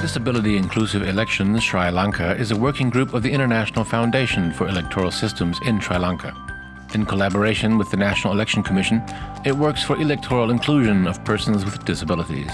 Disability Inclusive Elections Sri Lanka is a working group of the International Foundation for Electoral Systems in Sri Lanka. In collaboration with the National Election Commission, it works for electoral inclusion of persons with disabilities.